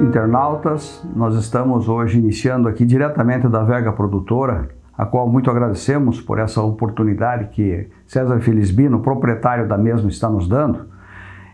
internautas, nós estamos hoje iniciando aqui diretamente da Vega Produtora, a qual muito agradecemos por essa oportunidade que César Felisbino, proprietário da mesma, está nos dando.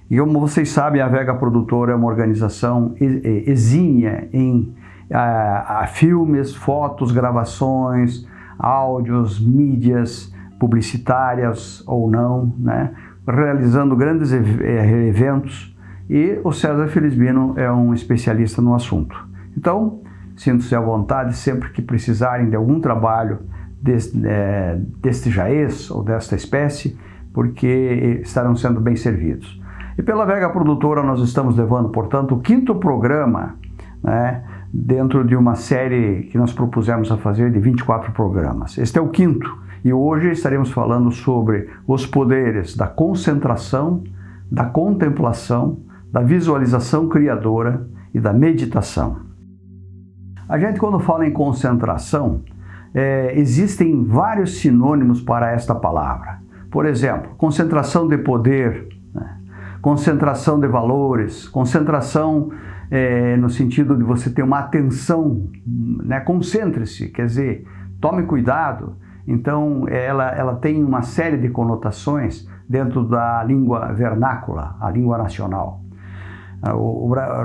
E como vocês sabem, a Vega Produtora é uma organização exímia em a, a filmes, fotos, gravações, áudios, mídias publicitárias ou não, né? realizando grandes eh, eventos e o César Felizbino é um especialista no assunto. Então, sinto-se à vontade sempre que precisarem de algum trabalho deste, é, deste jaez ou desta espécie, porque estarão sendo bem servidos. E pela Vega Produtora nós estamos levando, portanto, o quinto programa, né, dentro de uma série que nós propusemos a fazer de 24 programas. Este é o quinto, e hoje estaremos falando sobre os poderes da concentração, da contemplação da visualização criadora e da meditação. A gente, quando fala em concentração, é, existem vários sinônimos para esta palavra. Por exemplo, concentração de poder, né? concentração de valores, concentração é, no sentido de você ter uma atenção, né? concentre-se, quer dizer, tome cuidado. Então, ela, ela tem uma série de conotações dentro da língua vernácula, a língua nacional.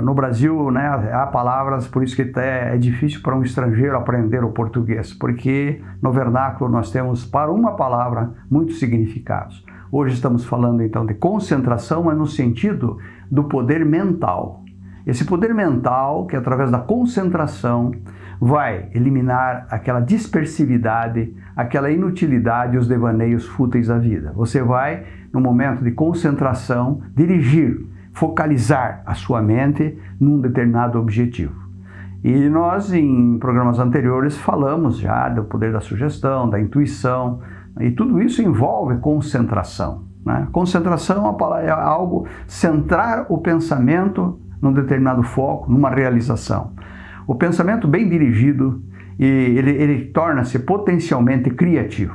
No Brasil, né, há palavras, por isso que até é difícil para um estrangeiro aprender o português, porque no vernáculo nós temos para uma palavra muitos significados. Hoje estamos falando então de concentração, mas no sentido do poder mental. Esse poder mental, que através da concentração vai eliminar aquela dispersividade, aquela inutilidade e os devaneios fúteis da vida. Você vai, no momento de concentração, dirigir focalizar a sua mente num determinado objetivo. E nós, em programas anteriores, falamos já do poder da sugestão, da intuição, e tudo isso envolve concentração. Né? Concentração é, é algo, centrar o pensamento num determinado foco, numa realização. O pensamento bem dirigido, ele, ele torna-se potencialmente criativo.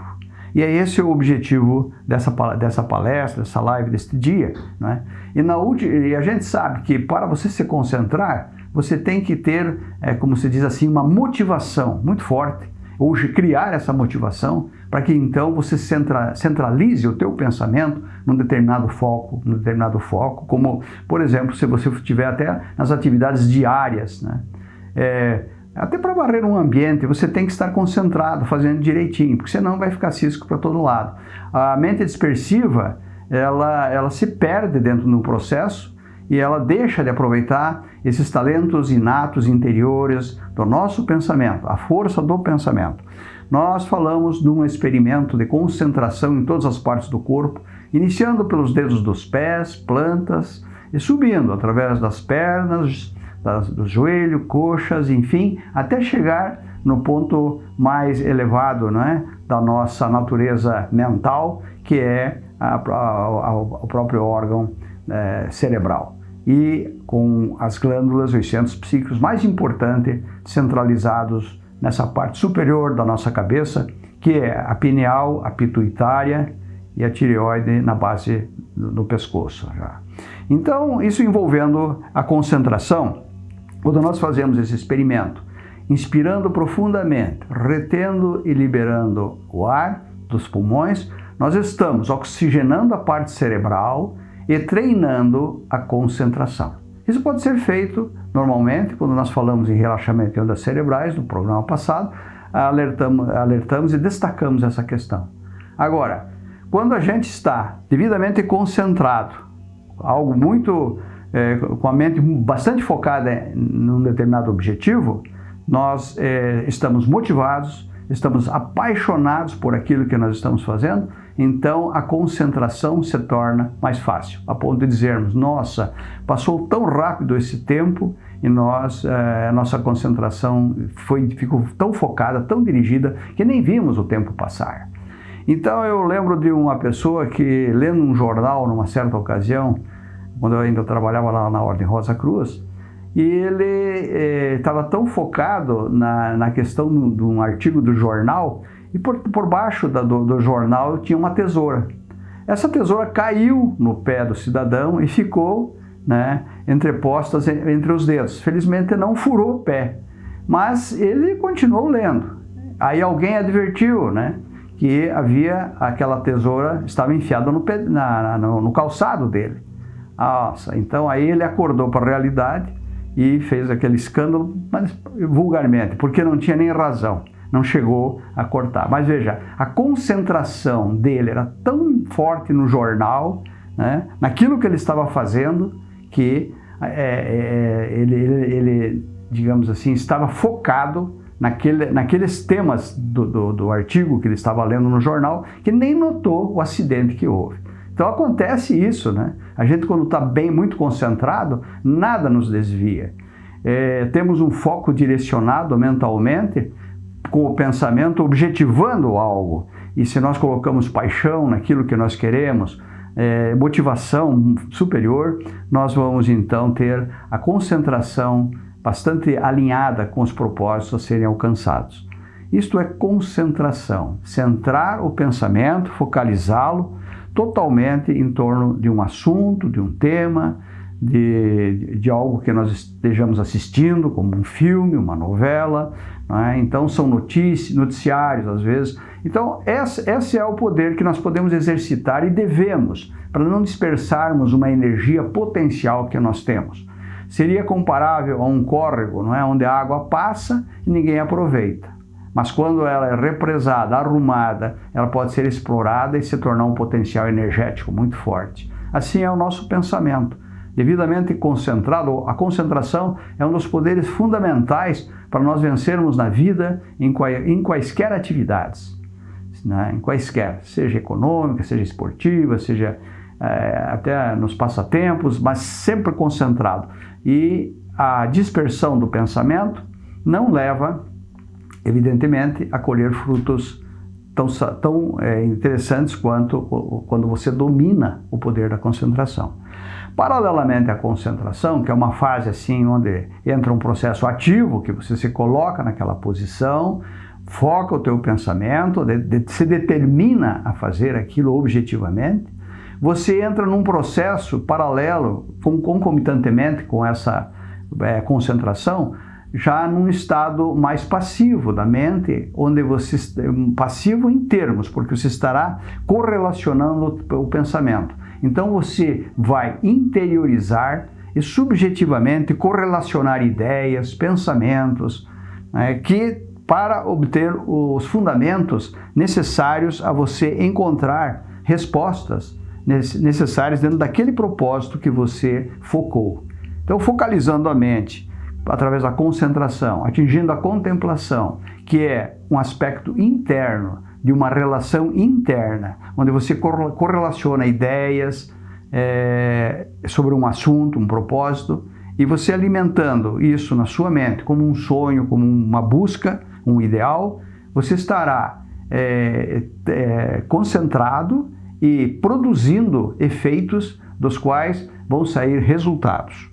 E é esse o objetivo dessa, dessa palestra, dessa live, deste dia. Né? E, na, e a gente sabe que para você se concentrar, você tem que ter, é, como se diz assim, uma motivação muito forte, ou criar essa motivação para que então você centra, centralize o teu pensamento num determinado foco, num determinado foco, como, por exemplo, se você estiver até nas atividades diárias, né? É, até para varrer um ambiente, você tem que estar concentrado, fazendo direitinho, porque senão vai ficar cisco para todo lado. A mente dispersiva, ela, ela se perde dentro do processo e ela deixa de aproveitar esses talentos inatos interiores do nosso pensamento, a força do pensamento. Nós falamos de um experimento de concentração em todas as partes do corpo, iniciando pelos dedos dos pés, plantas, e subindo através das pernas, do joelho, coxas, enfim, até chegar no ponto mais elevado é, da nossa natureza mental, que é a, a, a, o próprio órgão é, cerebral. E com as glândulas, os centros psíquicos mais importantes, centralizados nessa parte superior da nossa cabeça, que é a pineal, a pituitária e a tireoide na base do, do pescoço. Já. Então, isso envolvendo a concentração, quando nós fazemos esse experimento, inspirando profundamente, retendo e liberando o ar dos pulmões, nós estamos oxigenando a parte cerebral e treinando a concentração. Isso pode ser feito normalmente quando nós falamos em relaxamento e ondas cerebrais, no programa passado, alertamos, alertamos e destacamos essa questão. Agora, quando a gente está devidamente concentrado, algo muito é, com a mente bastante focada num determinado objetivo, nós é, estamos motivados, estamos apaixonados por aquilo que nós estamos fazendo, então a concentração se torna mais fácil, a ponto de dizermos, nossa, passou tão rápido esse tempo e nós, é, a nossa concentração foi, ficou tão focada, tão dirigida, que nem vimos o tempo passar. Então eu lembro de uma pessoa que, lendo um jornal numa certa ocasião, quando eu ainda trabalhava lá na Ordem Rosa Cruz, e ele estava eh, tão focado na, na questão de um artigo do jornal, e por, por baixo da, do, do jornal tinha uma tesoura. Essa tesoura caiu no pé do cidadão e ficou né, entrepostas entre os dedos. Felizmente não furou o pé, mas ele continuou lendo. Aí alguém advertiu, né, que havia aquela tesoura estava enfiada no, na, no, no calçado dele. Nossa, então aí ele acordou para a realidade e fez aquele escândalo, mas vulgarmente, porque não tinha nem razão, não chegou a cortar. Mas veja, a concentração dele era tão forte no jornal, né, naquilo que ele estava fazendo, que é, é, ele, ele, ele, digamos assim, estava focado naquele, naqueles temas do, do, do artigo que ele estava lendo no jornal, que nem notou o acidente que houve. Então acontece isso, né? A gente quando está bem, muito concentrado, nada nos desvia. É, temos um foco direcionado mentalmente, com o pensamento objetivando algo. E se nós colocamos paixão naquilo que nós queremos, é, motivação superior, nós vamos então ter a concentração bastante alinhada com os propósitos a serem alcançados. Isto é concentração, centrar o pensamento, focalizá-lo totalmente em torno de um assunto, de um tema, de, de algo que nós estejamos assistindo, como um filme, uma novela. É? Então, são notícias, noticiários, às vezes. Então, esse, esse é o poder que nós podemos exercitar e devemos, para não dispersarmos uma energia potencial que nós temos. Seria comparável a um córrego, não é? onde a água passa e ninguém aproveita. Mas quando ela é represada, arrumada, ela pode ser explorada e se tornar um potencial energético muito forte. Assim é o nosso pensamento. Devidamente concentrado, a concentração é um dos poderes fundamentais para nós vencermos na vida em, em quaisquer atividades. Né? Em quaisquer, seja econômica, seja esportiva, seja é, até nos passatempos, mas sempre concentrado. E a dispersão do pensamento não leva evidentemente, a colher frutos tão, tão é, interessantes quanto quando você domina o poder da concentração. Paralelamente à concentração, que é uma fase assim onde entra um processo ativo, que você se coloca naquela posição, foca o teu pensamento, de, de, se determina a fazer aquilo objetivamente, você entra num processo paralelo, concomitantemente com essa é, concentração, já num estado mais passivo da mente, onde você passivo em termos, porque você estará correlacionando o pensamento. Então você vai interiorizar e subjetivamente correlacionar ideias, pensamentos, né, que para obter os fundamentos necessários a você encontrar respostas necessárias dentro daquele propósito que você focou. Então, focalizando a mente através da concentração, atingindo a contemplação, que é um aspecto interno de uma relação interna, onde você correlaciona ideias é, sobre um assunto, um propósito, e você alimentando isso na sua mente como um sonho, como uma busca, um ideal, você estará é, é, concentrado e produzindo efeitos dos quais vão sair resultados.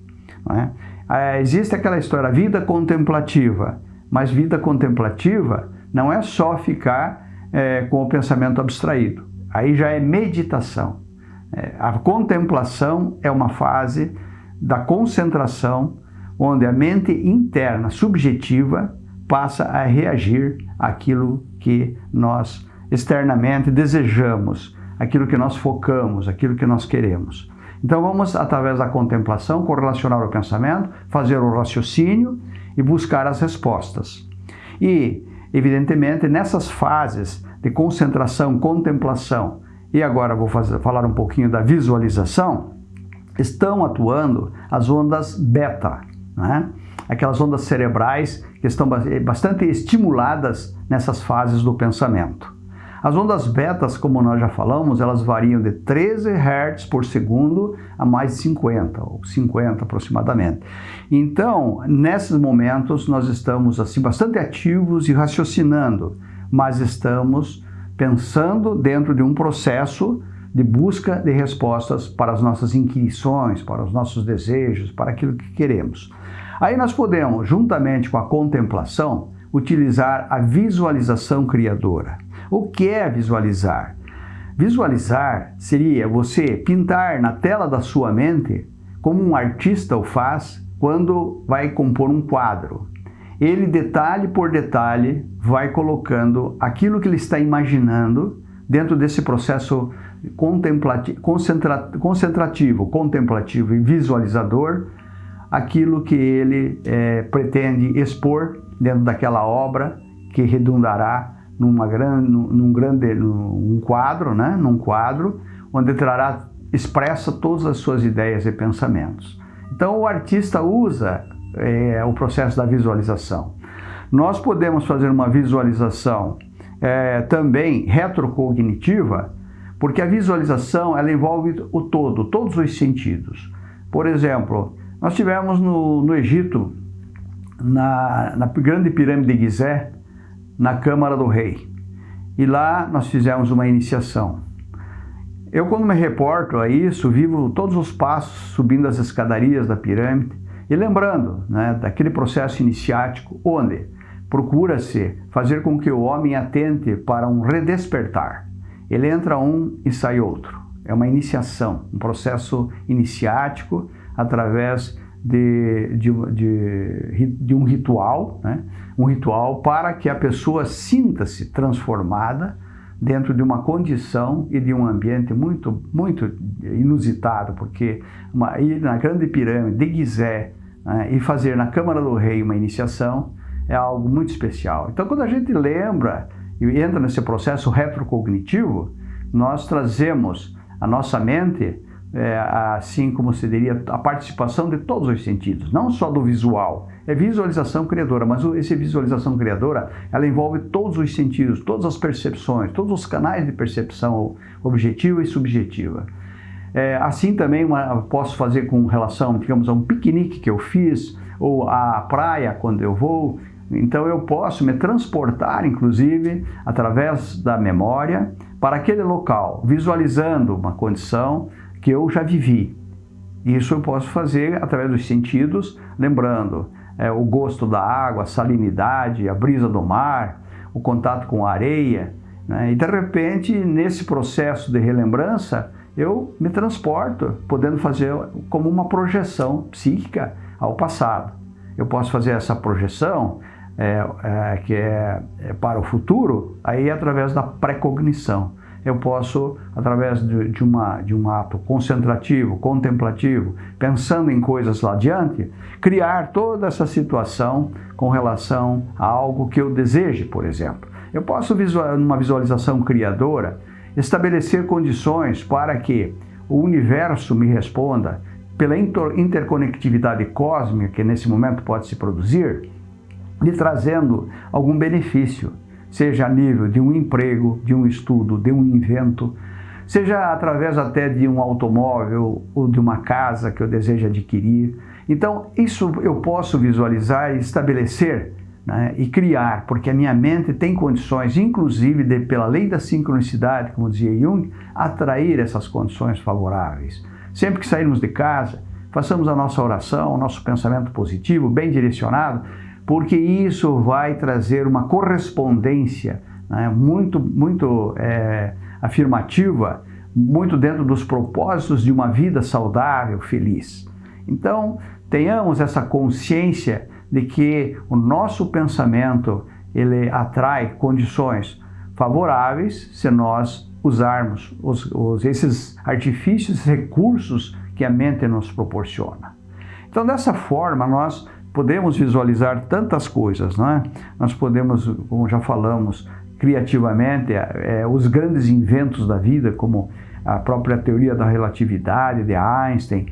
É? É, existe aquela história, vida contemplativa, mas vida contemplativa não é só ficar é, com o pensamento abstraído, aí já é meditação. É, a contemplação é uma fase da concentração, onde a mente interna, subjetiva, passa a reagir àquilo que nós externamente desejamos, aquilo que nós focamos, aquilo que nós queremos. Então vamos, através da contemplação, correlacionar o pensamento, fazer o raciocínio e buscar as respostas. E, evidentemente, nessas fases de concentração, contemplação, e agora vou fazer, falar um pouquinho da visualização, estão atuando as ondas beta, né? aquelas ondas cerebrais que estão bastante estimuladas nessas fases do pensamento. As ondas betas, como nós já falamos, elas variam de 13 Hz por segundo a mais de 50, ou 50 aproximadamente. Então, nesses momentos, nós estamos assim bastante ativos e raciocinando, mas estamos pensando dentro de um processo de busca de respostas para as nossas inquirições, para os nossos desejos, para aquilo que queremos. Aí nós podemos, juntamente com a contemplação, utilizar a visualização criadora. O que é visualizar? Visualizar seria você pintar na tela da sua mente como um artista o faz quando vai compor um quadro. Ele, detalhe por detalhe, vai colocando aquilo que ele está imaginando dentro desse processo contemplativo, concentra, concentrativo, contemplativo e visualizador, aquilo que ele é, pretende expor dentro daquela obra que redundará numa grande, num grande num quadro, né? num quadro, onde trará expressa todas as suas ideias e pensamentos. Então o artista usa é, o processo da visualização. Nós podemos fazer uma visualização é, também retrocognitiva, porque a visualização ela envolve o todo, todos os sentidos. Por exemplo, nós tivemos no, no Egito, na, na grande pirâmide de Gizé, na Câmara do Rei. E lá nós fizemos uma iniciação. Eu, quando me reporto a isso, vivo todos os passos subindo as escadarias da pirâmide e lembrando né, daquele processo iniciático onde procura-se fazer com que o homem atente para um redespertar. Ele entra um e sai outro. É uma iniciação, um processo iniciático através de, de, de, de um ritual, né? um ritual para que a pessoa sinta-se transformada dentro de uma condição e de um ambiente muito, muito inusitado, porque uma, ir na grande pirâmide de Gizé né? e fazer na Câmara do Rei uma iniciação é algo muito especial. Então, quando a gente lembra e entra nesse processo retrocognitivo, nós trazemos a nossa mente é, assim como se diria, a participação de todos os sentidos, não só do visual. É visualização criadora, mas essa visualização criadora, ela envolve todos os sentidos, todas as percepções, todos os canais de percepção objetiva e subjetiva. É, assim também uma, posso fazer com relação, digamos, a um piquenique que eu fiz, ou à praia quando eu vou, então eu posso me transportar, inclusive, através da memória, para aquele local, visualizando uma condição, que eu já vivi. Isso eu posso fazer através dos sentidos, lembrando é, o gosto da água, a salinidade, a brisa do mar, o contato com a areia. Né? E de repente, nesse processo de relembrança, eu me transporto, podendo fazer como uma projeção psíquica ao passado. Eu posso fazer essa projeção é, é, que é, é para o futuro, aí através da precognição eu posso, através de, de, uma, de um ato concentrativo, contemplativo, pensando em coisas lá adiante, criar toda essa situação com relação a algo que eu deseje, por exemplo. Eu posso, numa visualização criadora, estabelecer condições para que o universo me responda pela interconectividade cósmica que nesse momento pode se produzir, lhe trazendo algum benefício seja a nível de um emprego, de um estudo, de um invento, seja através até de um automóvel ou de uma casa que eu desejo adquirir. Então, isso eu posso visualizar e estabelecer né, e criar, porque a minha mente tem condições, inclusive de, pela lei da sincronicidade, como dizia Jung, atrair essas condições favoráveis. Sempre que sairmos de casa, façamos a nossa oração, o nosso pensamento positivo, bem direcionado, porque isso vai trazer uma correspondência né, muito, muito é, afirmativa, muito dentro dos propósitos de uma vida saudável, feliz. Então, tenhamos essa consciência de que o nosso pensamento ele atrai condições favoráveis se nós usarmos os, os, esses artifícios, recursos que a mente nos proporciona. Então, dessa forma, nós podemos visualizar tantas coisas, não é? Nós podemos, como já falamos, criativamente, é, é, os grandes inventos da vida, como a própria teoria da relatividade de Einstein,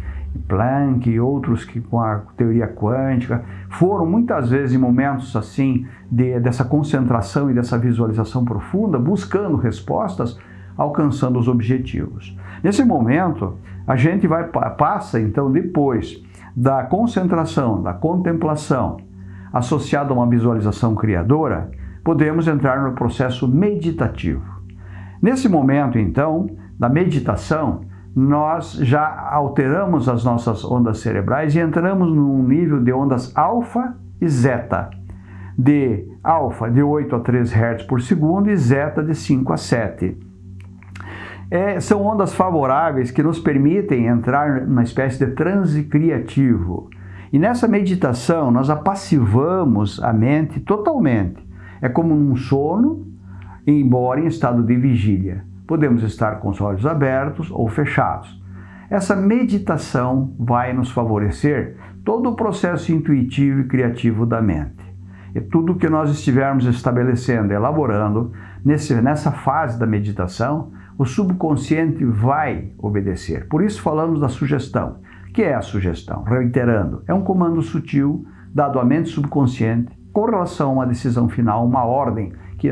Planck e outros que com a teoria quântica, foram muitas vezes em momentos assim de, dessa concentração e dessa visualização profunda, buscando respostas, alcançando os objetivos. Nesse momento, a gente vai passa então depois da concentração, da contemplação, associado a uma visualização criadora, podemos entrar no processo meditativo. Nesse momento, então, da meditação, nós já alteramos as nossas ondas cerebrais e entramos num nível de ondas alfa e zeta. De alfa de 8 a 3 Hz por segundo e zeta de 5 a 7. É, são ondas favoráveis que nos permitem entrar numa espécie de transe criativo. E nessa meditação nós apassivamos a mente totalmente. É como um sono, embora em estado de vigília. Podemos estar com os olhos abertos ou fechados. Essa meditação vai nos favorecer todo o processo intuitivo e criativo da mente. E tudo que nós estivermos estabelecendo, elaborando, nesse, nessa fase da meditação, o subconsciente vai obedecer. Por isso falamos da sugestão. O que é a sugestão? Reiterando, é um comando sutil dado à mente subconsciente com relação a uma decisão final, uma ordem que,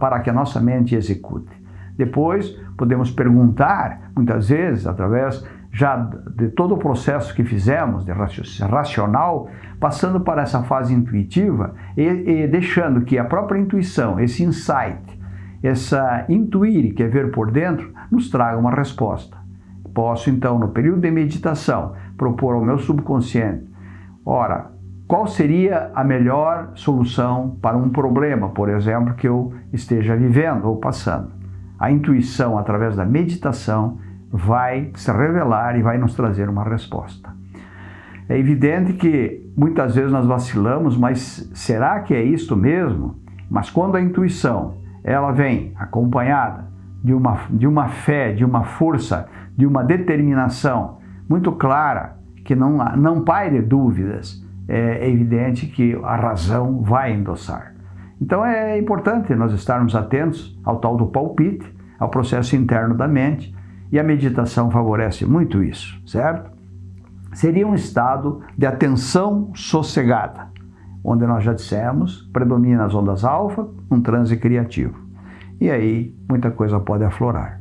para que a nossa mente execute. Depois, podemos perguntar, muitas vezes, através já de todo o processo que fizemos, de racional, passando para essa fase intuitiva e, e deixando que a própria intuição, esse insight, essa intuir, que é ver por dentro, nos traga uma resposta. Posso então, no período de meditação, propor ao meu subconsciente, ora, qual seria a melhor solução para um problema, por exemplo, que eu esteja vivendo ou passando. A intuição, através da meditação, vai se revelar e vai nos trazer uma resposta. É evidente que muitas vezes nós vacilamos, mas será que é isto mesmo? Mas quando a intuição ela vem acompanhada de uma, de uma fé, de uma força, de uma determinação muito clara, que não, não paire dúvidas, é evidente que a razão vai endossar. Então é importante nós estarmos atentos ao tal do palpite, ao processo interno da mente, e a meditação favorece muito isso, certo? Seria um estado de atenção sossegada, onde nós já dissemos, predomina as ondas alfa, um transe criativo. E aí muita coisa pode aflorar.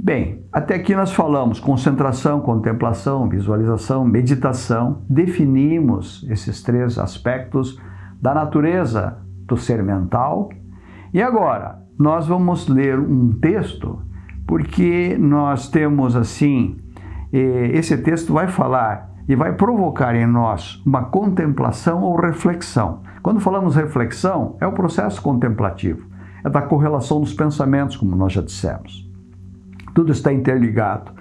Bem, até aqui nós falamos concentração, contemplação, visualização, meditação, definimos esses três aspectos da natureza do ser mental. E agora, nós vamos ler um texto, porque nós temos assim, eh, esse texto vai falar e vai provocar em nós uma contemplação ou reflexão. Quando falamos reflexão, é o processo contemplativo, é da correlação dos pensamentos, como nós já dissemos. Tudo está interligado.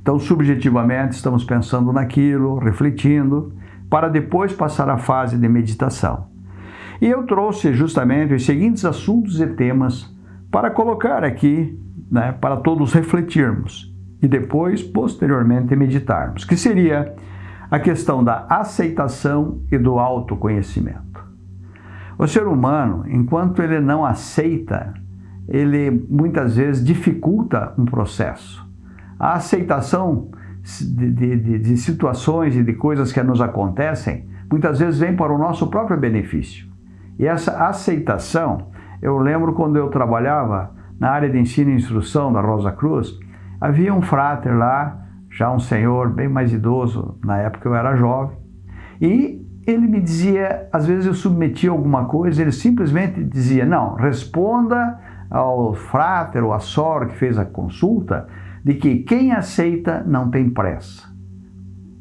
Então, subjetivamente, estamos pensando naquilo, refletindo, para depois passar à fase de meditação. E eu trouxe justamente os seguintes assuntos e temas para colocar aqui, né, para todos refletirmos e depois, posteriormente, meditarmos, que seria a questão da aceitação e do autoconhecimento. O ser humano, enquanto ele não aceita, ele muitas vezes dificulta um processo. A aceitação de, de, de situações e de coisas que nos acontecem, muitas vezes vem para o nosso próprio benefício. E essa aceitação, eu lembro quando eu trabalhava na área de ensino e instrução da Rosa Cruz, havia um frater lá, já um senhor bem mais idoso, na época eu era jovem, e ele me dizia, às vezes eu submetia alguma coisa, ele simplesmente dizia, não, responda ao frater ou à sor que fez a consulta, de que quem aceita não tem pressa.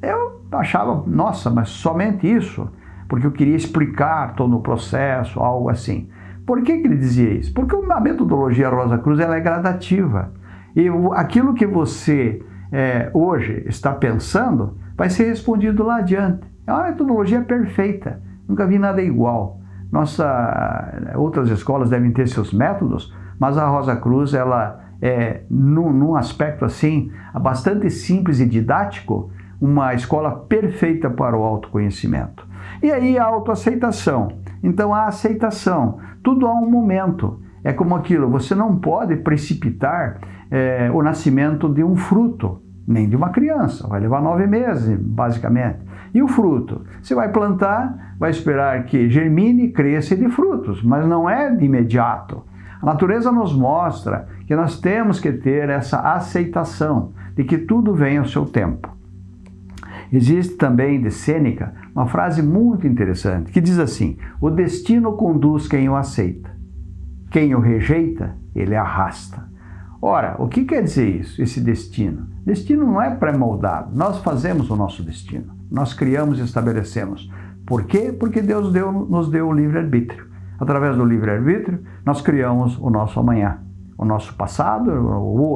Eu achava, nossa, mas somente isso? porque eu queria explicar todo o processo, algo assim. Por que, que ele dizia isso? Porque a metodologia Rosa Cruz ela é gradativa. E aquilo que você é, hoje está pensando vai ser respondido lá adiante. É uma metodologia perfeita. Nunca vi nada igual. Nossa, outras escolas devem ter seus métodos, mas a Rosa Cruz ela é num, num aspecto assim bastante simples e didático, uma escola perfeita para o autoconhecimento. E aí a autoaceitação. Então a aceitação, tudo há um momento. É como aquilo, você não pode precipitar é, o nascimento de um fruto, nem de uma criança, vai levar nove meses, basicamente. E o fruto? Você vai plantar, vai esperar que germine, cresça e dê frutos, mas não é de imediato. A natureza nos mostra que nós temos que ter essa aceitação de que tudo vem ao seu tempo. Existe também de Sêneca uma frase muito interessante que diz assim: O destino conduz quem o aceita, quem o rejeita, ele arrasta. Ora, o que quer dizer isso, esse destino? Destino não é pré-moldado, nós fazemos o nosso destino, nós criamos e estabelecemos. Por quê? Porque Deus deu, nos deu o livre-arbítrio. Através do livre-arbítrio, nós criamos o nosso amanhã. o nosso passado,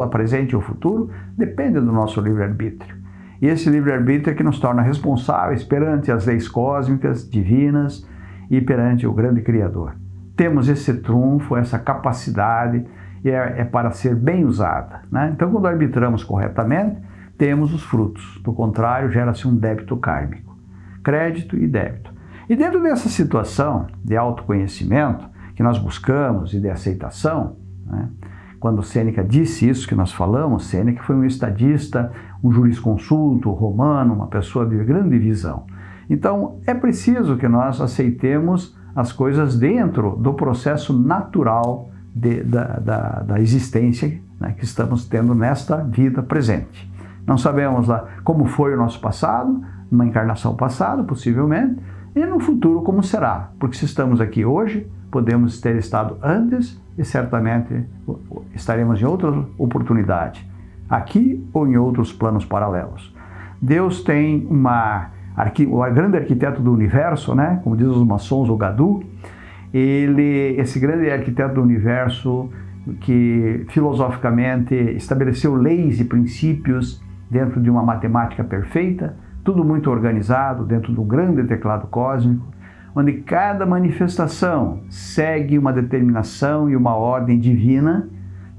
a presente ou o futuro, depende do nosso livre-arbítrio. E esse livre-arbítrio é que nos torna responsáveis perante as leis cósmicas, divinas e perante o grande Criador. Temos esse trunfo, essa capacidade, e é, é para ser bem usada. Né? Então, quando arbitramos corretamente, temos os frutos. Do contrário, gera-se um débito kármico. Crédito e débito. E dentro dessa situação de autoconhecimento que nós buscamos e de aceitação, né? quando Sêneca disse isso que nós falamos, Sêneca foi um estadista, um jurisconsulto romano, uma pessoa de grande visão. Então, é preciso que nós aceitemos as coisas dentro do processo natural de, da, da, da, existência né, que estamos tendo nesta vida presente. Não sabemos lá como foi o nosso passado, numa encarnação passada, possivelmente, e no futuro como será, porque se estamos aqui hoje, podemos ter estado antes e certamente estaremos em outra oportunidade, aqui ou em outros planos paralelos. Deus tem uma o grande arquiteto do universo, né, como diz os maçons, o Gadu, ele, esse grande arquiteto do universo que filosoficamente estabeleceu leis e princípios dentro de uma matemática perfeita, tudo muito organizado dentro de um grande teclado cósmico, onde cada manifestação segue uma determinação e uma ordem divina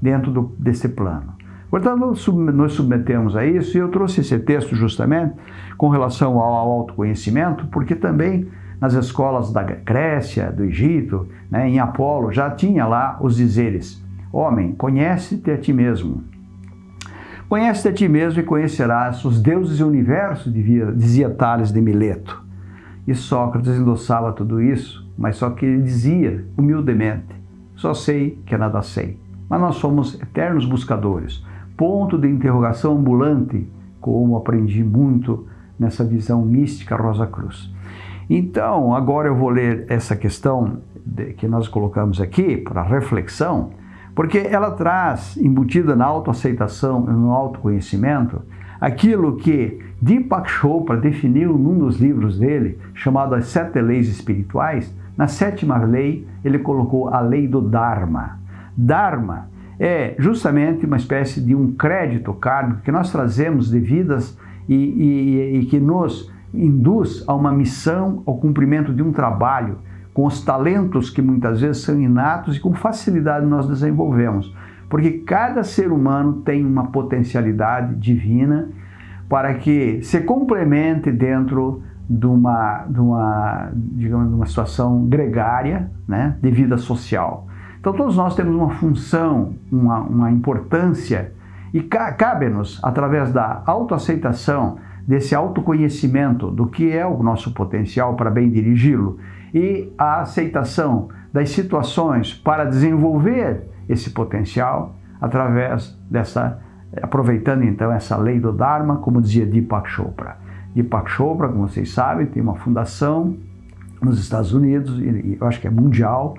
dentro do, desse plano. Portanto, nos submetemos a isso e eu trouxe esse texto justamente com relação ao autoconhecimento, porque também nas escolas da Grécia, do Egito, né, em Apolo, já tinha lá os dizeres: Homem, conhece-te a ti mesmo. Conhece-te a ti mesmo e conhecerás os deuses e o universo, dizia Tales de Mileto. E Sócrates endossava tudo isso, mas só que ele dizia humildemente: Só sei que nada sei. Mas nós somos eternos buscadores, ponto de interrogação ambulante, como aprendi muito nessa visão mística Rosa Cruz. Então, agora eu vou ler essa questão que nós colocamos aqui para reflexão, porque ela traz, embutida na autoaceitação e no autoconhecimento, aquilo que Deepak Chopra definiu num dos livros dele, chamado As Sete Leis Espirituais. Na sétima lei, ele colocou a lei do Dharma. Dharma é justamente uma espécie de um crédito kármico que nós trazemos de vidas e, e, e que nos induz a uma missão, ao cumprimento de um trabalho, com os talentos que muitas vezes são inatos e com facilidade nós desenvolvemos. Porque cada ser humano tem uma potencialidade divina para que se complemente dentro de uma, de uma, digamos, de uma situação gregária, né, de vida social. Então todos nós temos uma função, uma, uma importância e cabe-nos, através da autoaceitação, desse autoconhecimento do que é o nosso potencial para bem dirigi-lo e a aceitação das situações para desenvolver esse potencial através dessa, aproveitando então essa lei do Dharma, como dizia Deepak Chopra. Deepak Chopra, como vocês sabem, tem uma fundação nos Estados Unidos, e eu acho que é mundial,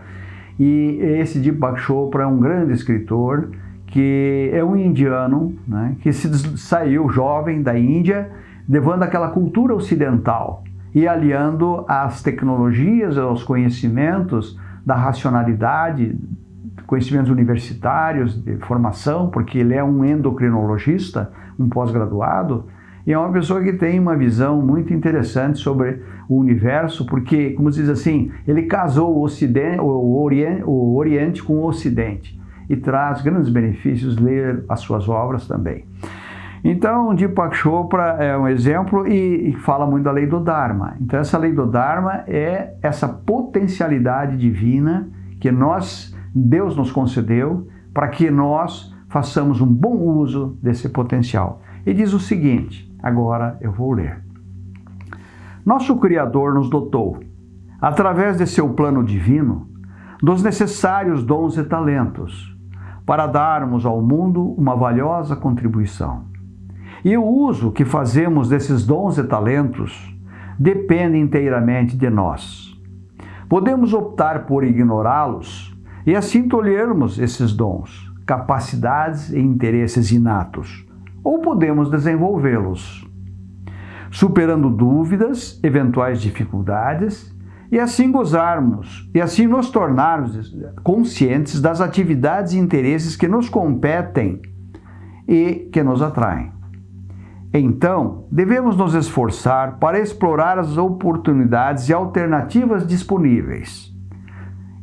e esse Deepak Chopra é um grande escritor que é um indiano né, que se saiu jovem da Índia levando aquela cultura ocidental e aliando as tecnologias, aos conhecimentos da racionalidade, conhecimentos universitários, de formação, porque ele é um endocrinologista, um pós-graduado, e é uma pessoa que tem uma visão muito interessante sobre o universo, porque, como se diz assim, ele casou o, ocidente, o, oriente, o Oriente com o Ocidente e traz grandes benefícios ler as suas obras também. Então, Deepak Chopra é um exemplo e, e, fala muito da lei do Dharma. Então, essa lei do Dharma é essa potencialidade divina que nós, Deus nos concedeu para que nós façamos um bom uso desse potencial. E diz o seguinte, agora eu vou ler. Nosso Criador nos dotou, através de seu plano divino, dos necessários dons e talentos, para darmos ao mundo uma valiosa contribuição. E o uso que fazemos desses dons e talentos depende inteiramente de nós. Podemos optar por ignorá-los e assim tolhermos esses dons, capacidades e interesses inatos, ou podemos desenvolvê-los, superando dúvidas, eventuais dificuldades e assim gozarmos, e assim nos tornarmos conscientes das atividades e interesses que nos competem e que nos atraem. Então, devemos nos esforçar para explorar as oportunidades e alternativas disponíveis.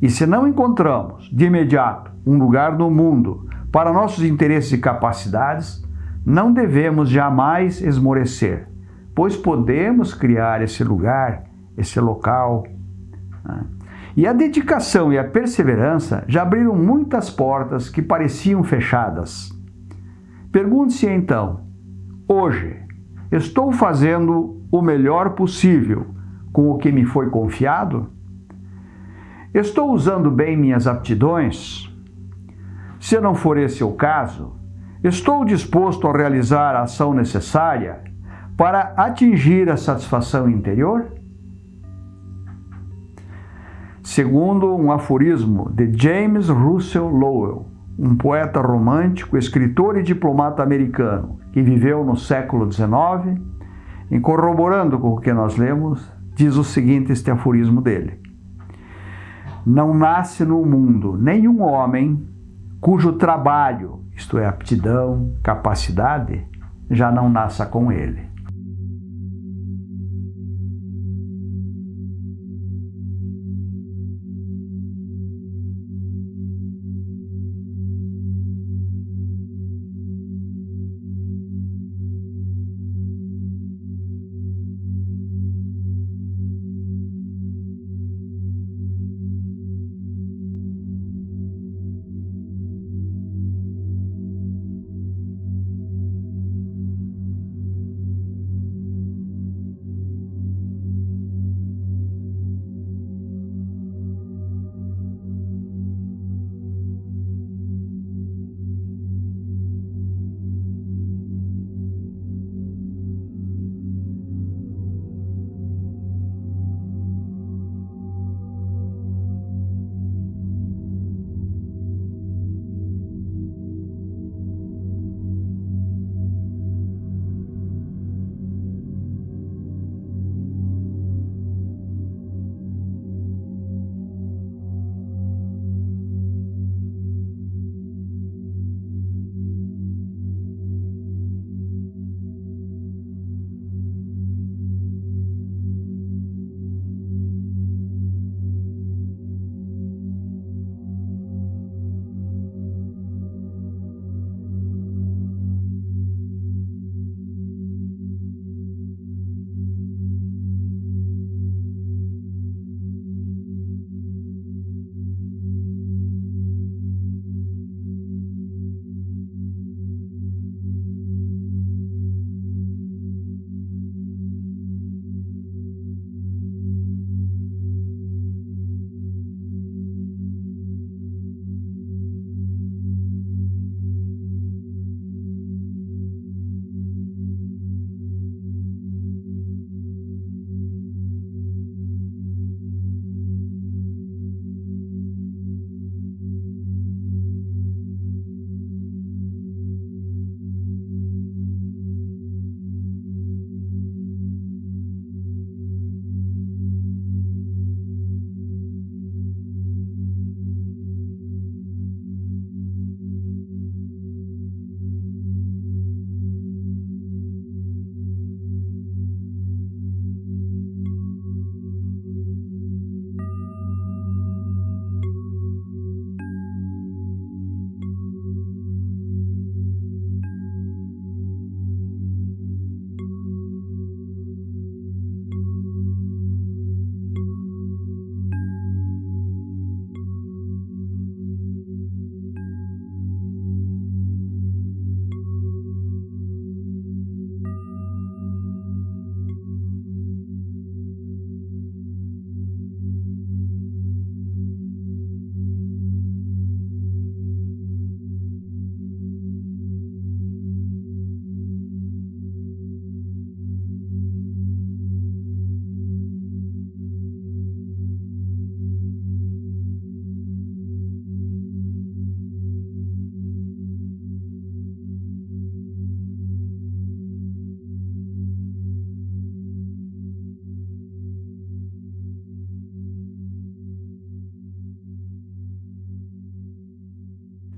E se não encontramos, de imediato, um lugar no mundo para nossos interesses e capacidades, não devemos jamais esmorecer, pois podemos criar esse lugar, esse local. Né? E a dedicação e a perseverança já abriram muitas portas que pareciam fechadas. Pergunte-se então: hoje, estou fazendo o melhor possível com o que me foi confiado? Estou usando bem minhas aptidões? Se não for esse o caso, estou disposto a realizar a ação necessária para atingir a satisfação interior? Segundo um aforismo de James Russell Lowell, um poeta romântico, escritor e diplomata americano que viveu no século XIX, e corroborando com o que nós lemos, diz o seguinte este aforismo dele: Não nasce no mundo nenhum homem cujo trabalho, isto é, aptidão, capacidade, já não nasça com ele.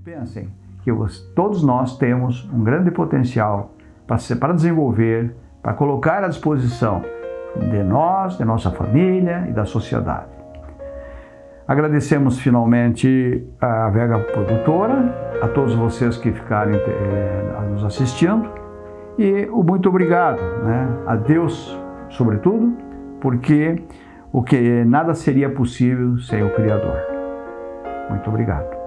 Pensem que todos nós temos um grande potencial para desenvolver, para colocar à disposição de nós, de nossa família e da sociedade. Agradecemos finalmente a Vega Produtora, a todos vocês que ficarem eh, nos assistindo e o muito obrigado né, a Deus, sobretudo, porque o que nada seria possível sem o Criador. Muito obrigado.